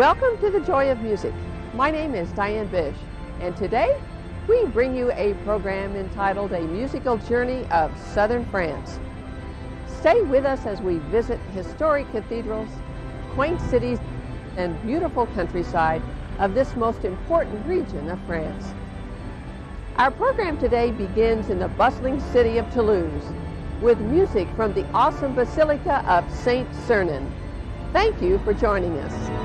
Welcome to the Joy of Music. My name is Diane Bish, and today we bring you a program entitled A Musical Journey of Southern France. Stay with us as we visit historic cathedrals, quaint cities, and beautiful countryside of this most important region of France. Our program today begins in the bustling city of Toulouse with music from the awesome Basilica of Saint Sernin. Thank you for joining us.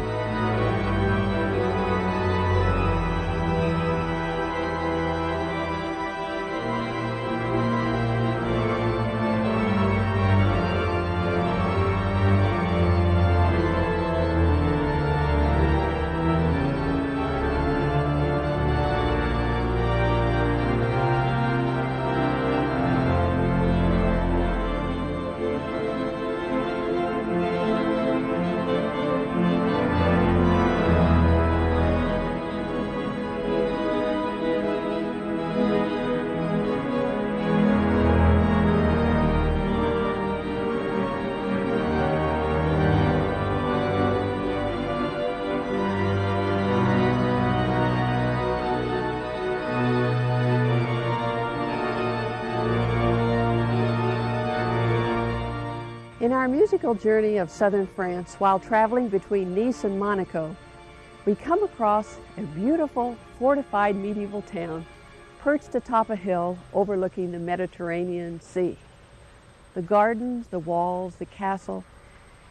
Our musical journey of southern France, while traveling between Nice and Monaco, we come across a beautiful fortified medieval town perched atop a hill overlooking the Mediterranean Sea. The gardens, the walls, the castle,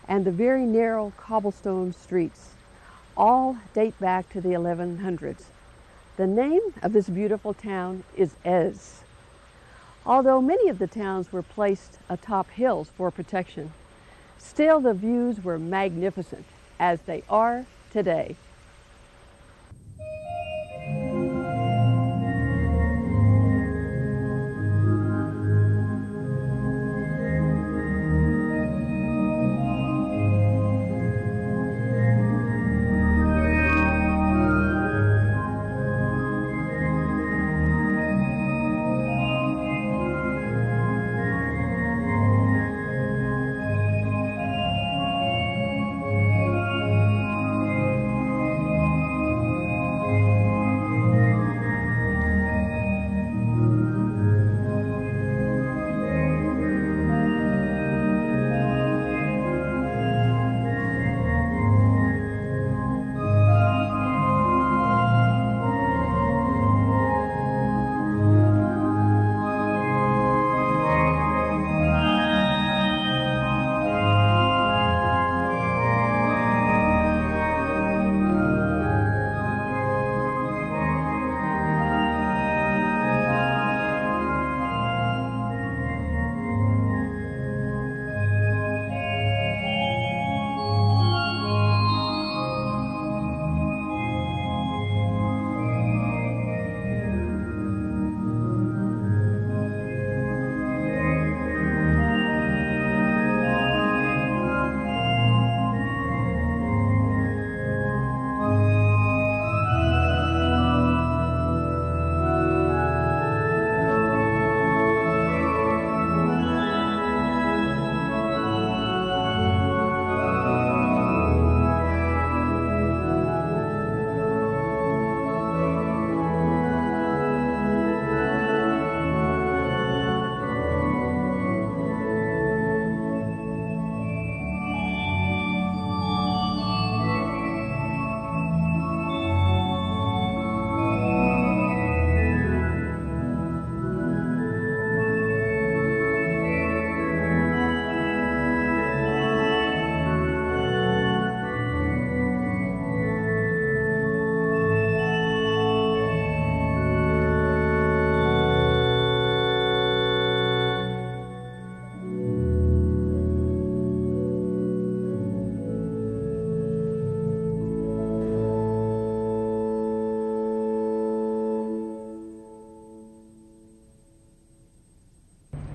and the very narrow cobblestone streets all date back to the 1100s. The name of this beautiful town is Èze. Although many of the towns were placed atop hills for protection, still the views were magnificent, as they are today.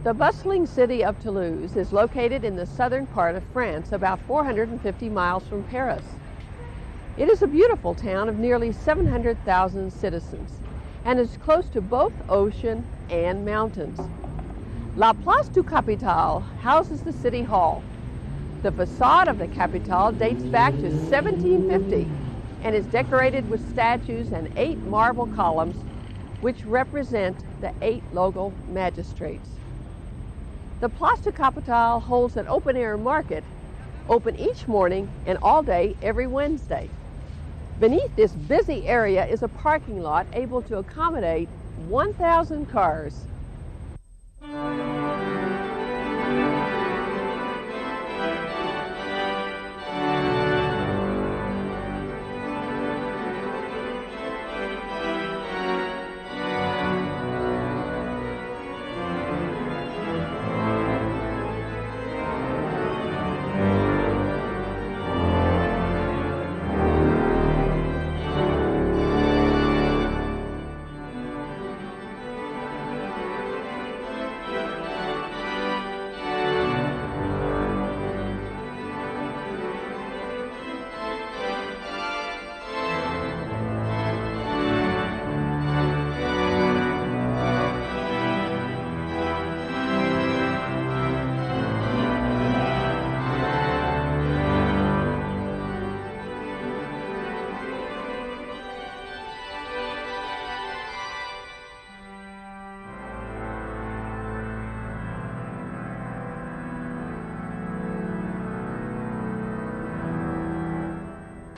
The bustling city of Toulouse is located in the southern part of France, about 450 miles from Paris. It is a beautiful town of nearly 700,000 citizens and is close to both ocean and mountains. La Place du Capitole houses the city hall, The facade of the Capitol dates back to 1750 and is decorated with statues and eight marble columns which represent the eight local magistrates. The Place du Capitole holds an open-air market open each morning and all day every Wednesday. Beneath this busy area is a parking lot able to accommodate 1,000 cars.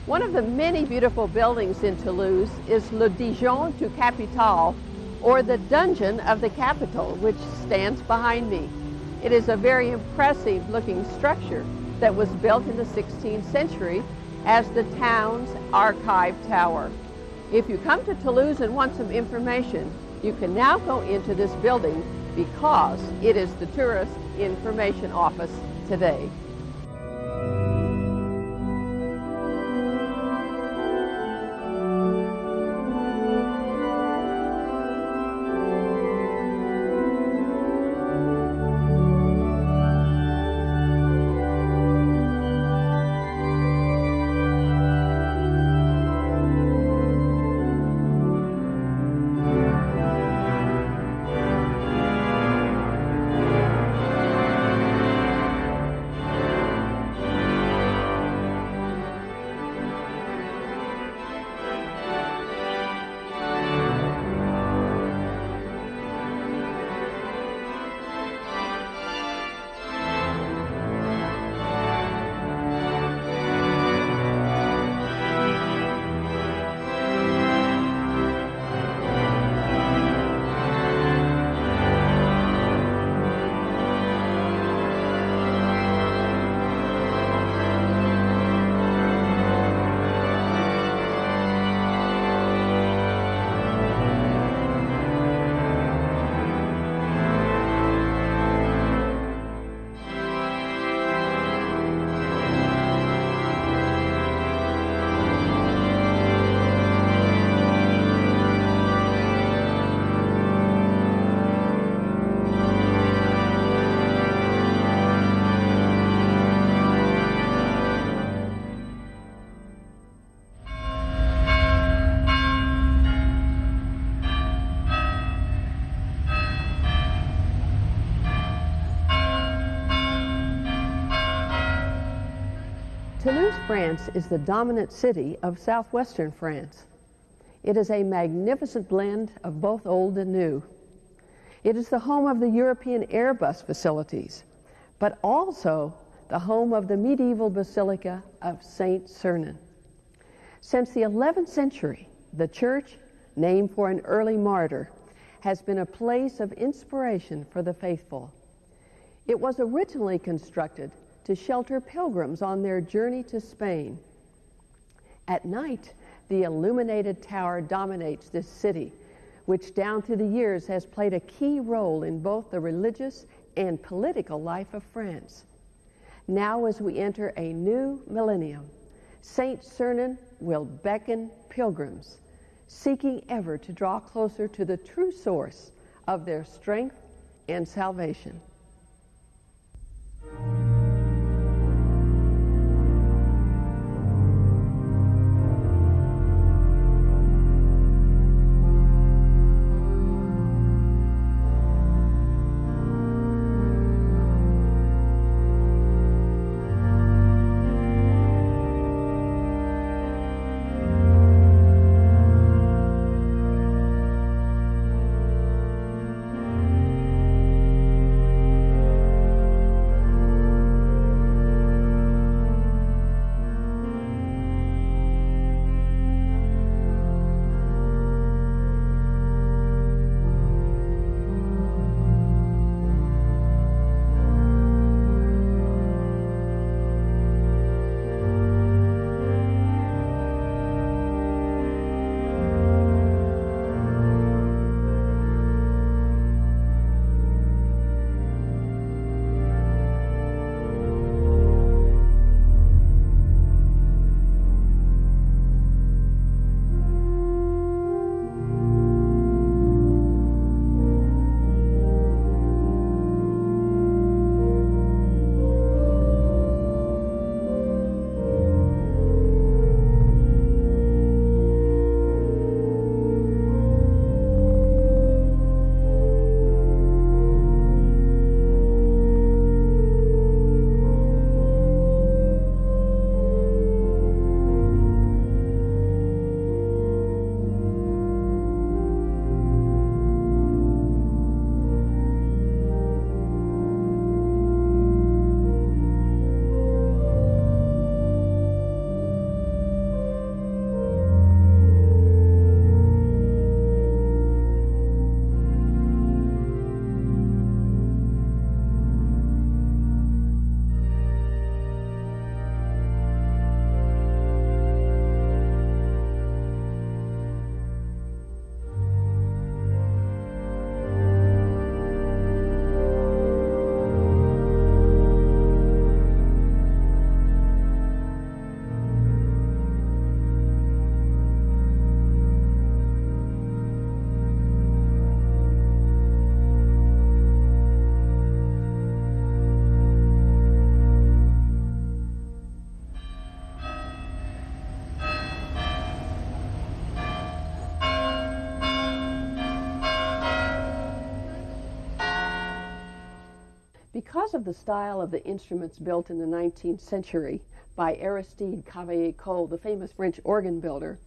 One of the many beautiful buildings in Toulouse is Le Donjon du Capitole, or the Dungeon of the Capitol, which stands behind me. It is a very impressive looking structure that was built in the 16th century as the town's archive tower. If you come to Toulouse and want some information, you can now go into this building because it is the Tourist Information Office today. France is the dominant city of southwestern France. It is a magnificent blend of both old and new. It is the home of the European Airbus facilities, but also the home of the medieval Basilica of Saint Sernin. Since the 11th century, the church, named for an early martyr, has been a place of inspiration for the faithful. It was originally constructed to shelter pilgrims on their journey to Spain. At night, the illuminated tower dominates this city, which down through the years has played a key role in both the religious and political life of France. Now, as we enter a new millennium, St. Sernin will beckon pilgrims, seeking ever to draw closer to the true source of their strength and salvation. Because of the style of the instruments built in the 19th century by Aristide Cavaillé-Coll, the famous French organ builder,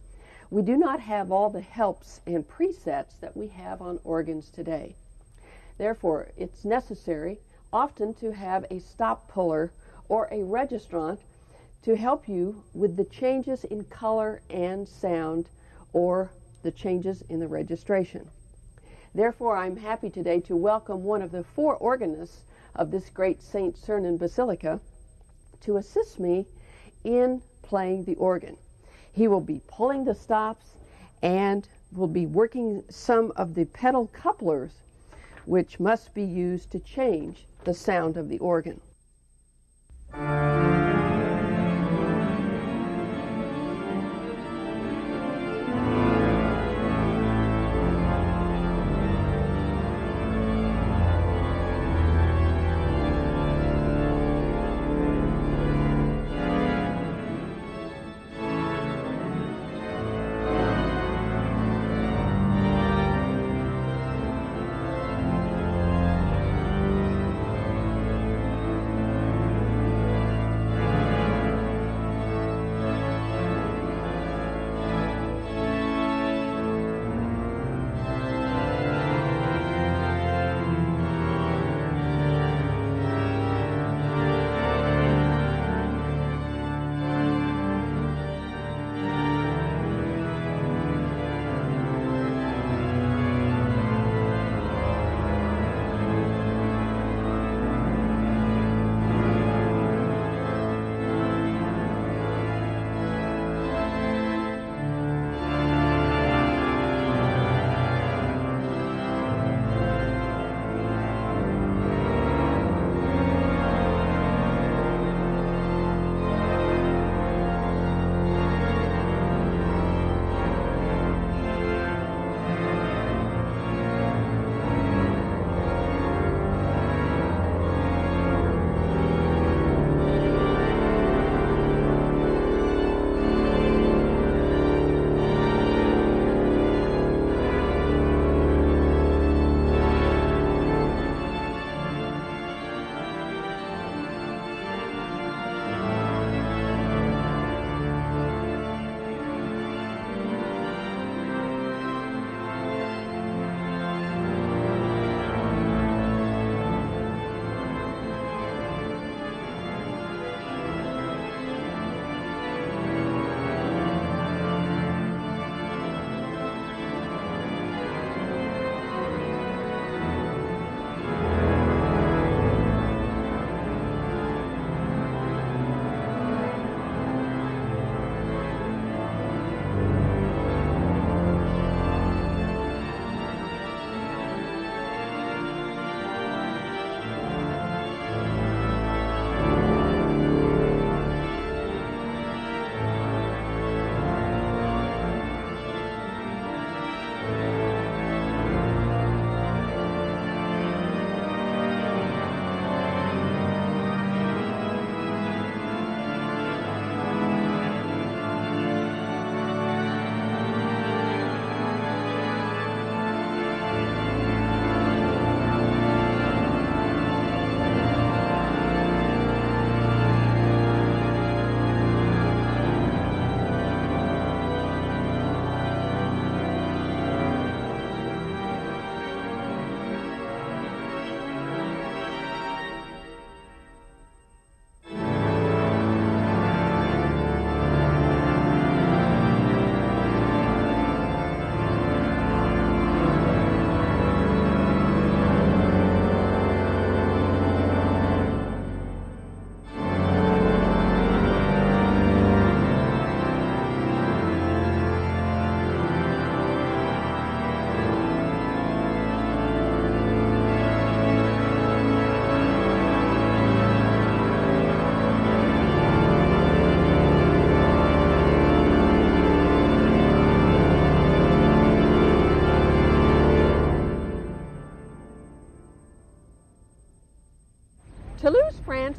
we do not have all the helps and presets that we have on organs today. Therefore, it's necessary often to have a stop puller or a registrant to help you with the changes in color and sound or the changes in the registration. Therefore, I'm happy today to welcome one of the four organists of this great St. Sernin Basilica to assist me in playing the organ. He will be pulling the stops and will be working some of the pedal couplers which must be used to change the sound of the organ.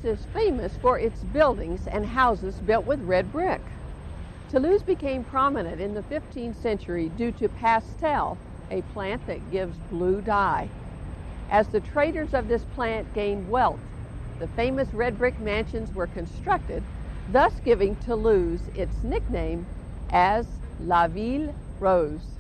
Is famous for its buildings and houses built with red brick. Toulouse became prominent in the 15th century due to pastel, a plant that gives blue dye. As the traders of this plant gained wealth, the famous red brick mansions were constructed, thus giving Toulouse its nickname as La Ville Rose.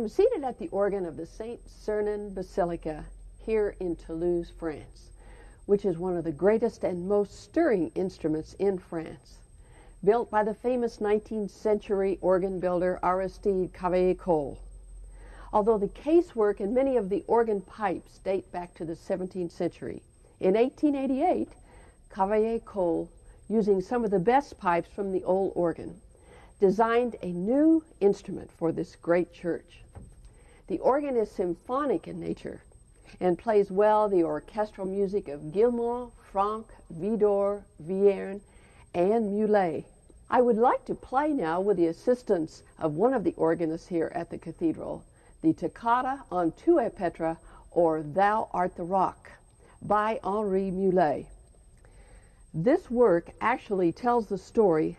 Am seated at the organ of the St. Sernin Basilica here in Toulouse, France, which is one of the greatest and most stirring instruments in France. Built by the famous 19th century organ builder Aristide Cavaillé-Coll. Although the casework and many of the organ pipes date back to the 17th century, in 1888, Cavaillé-Coll, using some of the best pipes from the old organ, designed a new instrument for this great church. The organ is symphonic in nature and plays well the orchestral music of Guilmant, Franck, Widor, Vierne, and Mulet. I would like to play now with the assistance of one of the organists here at the cathedral, the Toccata on Tu es Petra, or Thou Art the Rock, by Henri Mulet. This work actually tells the story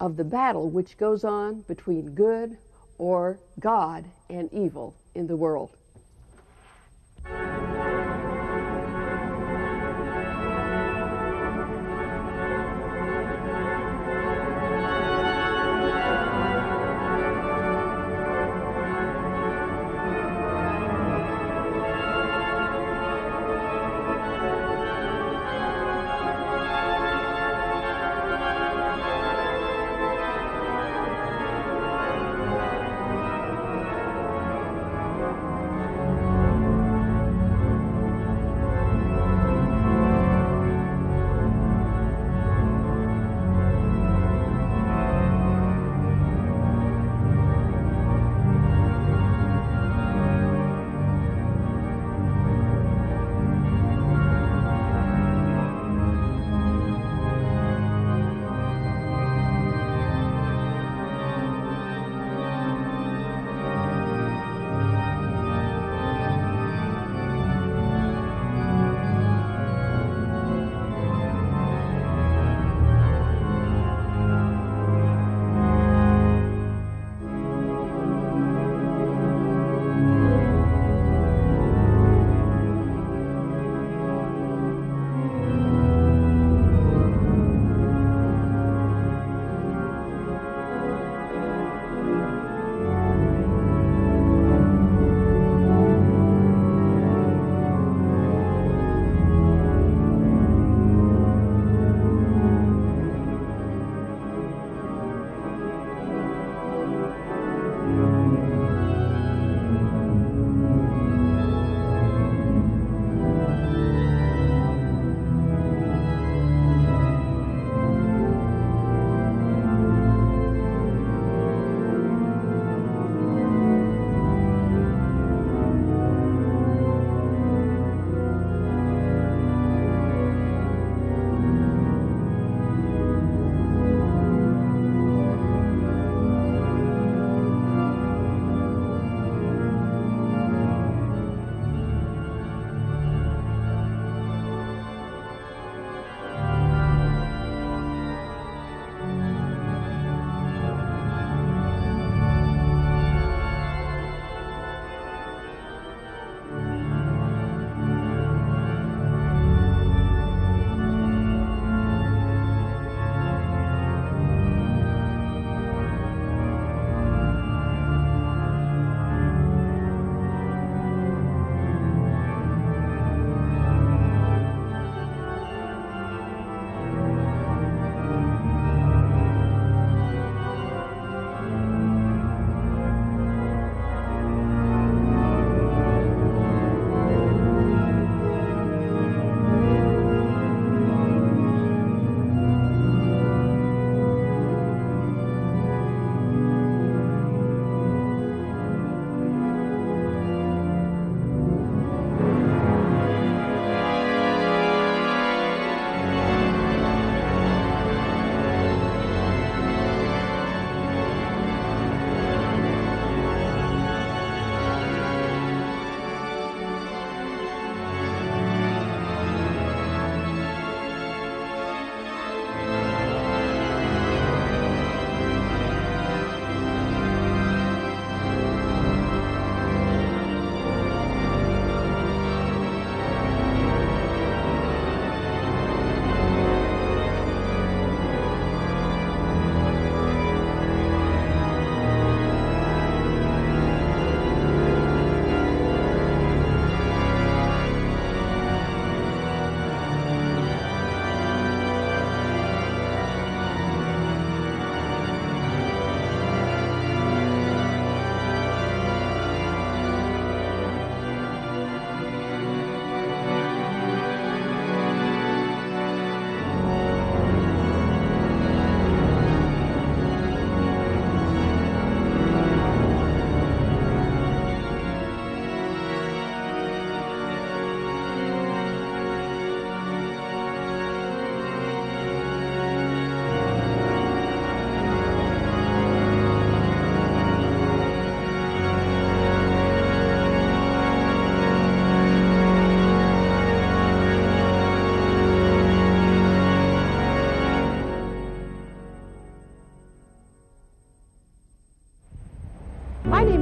of the battle which goes on between good or God and evil in the world.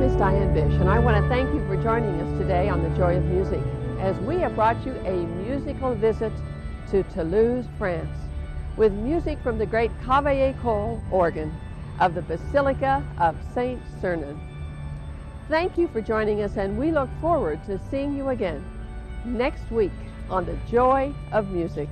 Is Diane Bish, and I want to thank you for joining us today on The Joy of Music as we have brought you a musical visit to Toulouse, France, with music from the great Cavaillé-Coll organ of the Basilica of Saint Sernin. Thank you for joining us, and we look forward to seeing you again next week on The Joy of Music.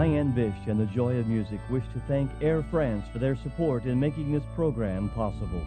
Diane Bish and the Joy of Music wish to thank Air France for their support in making this program possible.